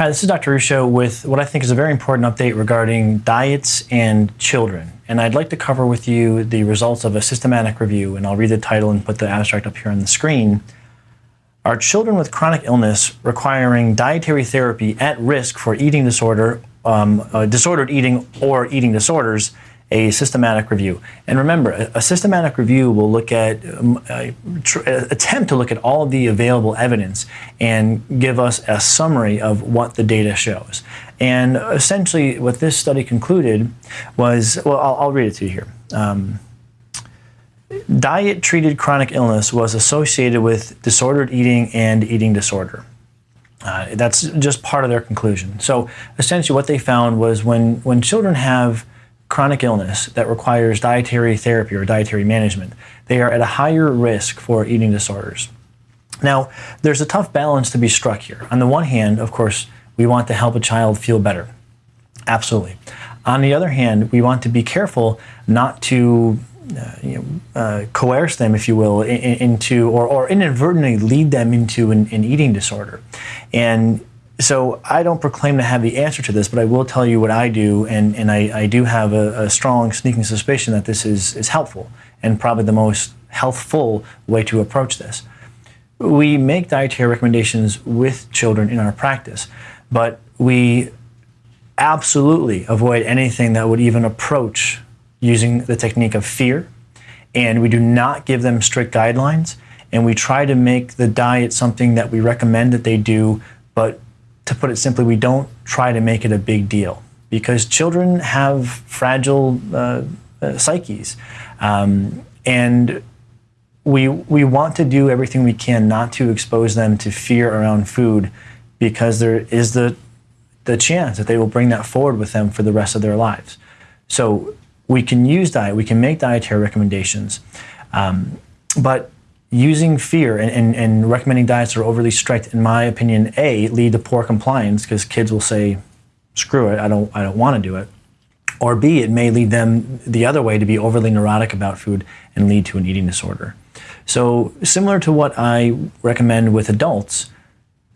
Hi, this is Dr. Ruscio with what I think is a very important update regarding diets and children. And I'd like to cover with you the results of a systematic review, and I'll read the title and put the abstract up here on the screen. Are children with chronic illness requiring dietary therapy at risk for eating disorder, um, uh, disordered eating or eating disorders a systematic review. And remember, a, a systematic review will look at, um, uh, attempt to look at all the available evidence and give us a summary of what the data shows. And essentially what this study concluded was, well, I'll, I'll read it to you here. Um, diet-treated chronic illness was associated with disordered eating and eating disorder. Uh, that's just part of their conclusion. So essentially what they found was when, when children have chronic illness that requires dietary therapy or dietary management, they are at a higher risk for eating disorders. Now, there's a tough balance to be struck here. On the one hand, of course, we want to help a child feel better. Absolutely. On the other hand, we want to be careful not to uh, you know, uh, coerce them, if you will, in, into or, or inadvertently lead them into an, an eating disorder. And so I don't proclaim to have the answer to this, but I will tell you what I do, and, and I, I do have a, a, strong sneaking suspicion that this is, is helpful and probably the most healthful way to approach this. We make dietary recommendations with children in our practice, but we absolutely avoid anything that would even approach using the technique of fear, and we do not give them strict guidelines, and we try to make the diet something that we recommend that they do, but to put it simply, we don't try to make it a big deal because children have fragile uh, uh, psyches. Um, and we, we want to do everything we can not to expose them to fear around food because there is the, the chance that they will bring that forward with them for the rest of their lives. So we can use diet, we can make dietary recommendations, um, but using fear and, and, and, recommending diets that are overly strict, in my opinion, A, lead to poor compliance because kids will say, screw it, I don't, I don't want to do it. Or B, it may lead them the other way to be overly neurotic about food and lead to an eating disorder. So similar to what I recommend with adults,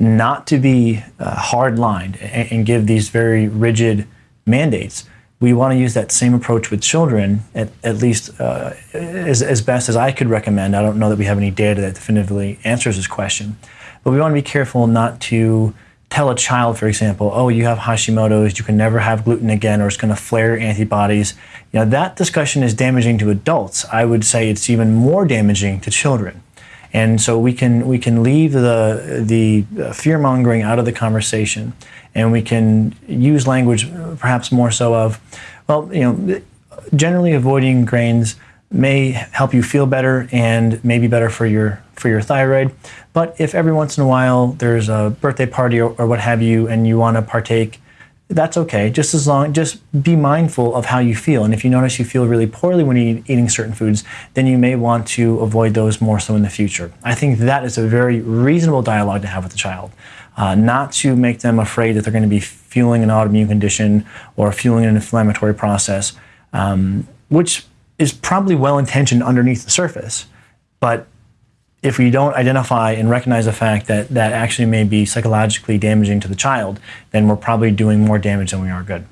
not to be uh, hard-lined and, and give these very rigid mandates, we want to use that same approach with children, at, at least uh, as, as best as I could recommend. I don't know that we have any data that definitively answers this question. But we want to be careful not to tell a child, for example, oh, you have Hashimoto's, you can never have gluten again, or it's going to flare antibodies. You know, that discussion is damaging to adults. I would say it's even more damaging to children. And so we can, we can leave the, the fear mongering out of the conversation and we can use language perhaps more so of, well, you know, generally avoiding grains may help you feel better and may be better for your for your thyroid. But if every once in a while there's a birthday party or, or what have you and you want to partake that's okay. Just as long, just be mindful of how you feel. And if you notice you feel really poorly when you're eating certain foods, then you may want to avoid those more so in the future. I think that is a very reasonable dialogue to have with the child. Uh, not to make them afraid that they're going to be fueling an autoimmune condition or fueling an inflammatory process, um, which is probably well-intentioned underneath the surface. But if we don't identify and recognize the fact that that actually may be psychologically damaging to the child, then we're probably doing more damage than we are good.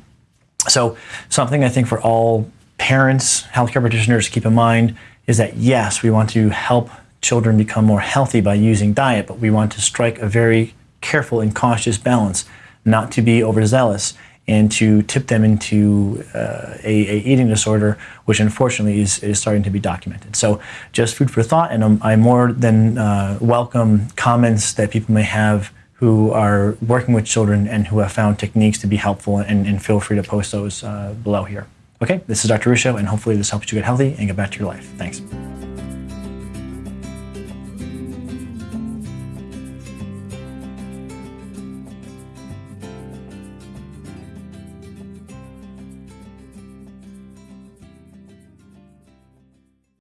So something I think for all parents, healthcare practitioners to keep in mind is that yes, we want to help children become more healthy by using diet, but we want to strike a very careful and cautious balance, not to be overzealous and to tip them into uh, a, a, eating disorder, which unfortunately is, is starting to be documented. So just food for thought, and I'm more than uh, welcome comments that people may have who are working with children and who have found techniques to be helpful, and, and feel free to post those uh, below here. Okay, this is Dr. Ruscio, and hopefully this helps you get healthy and get back to your life. Thanks.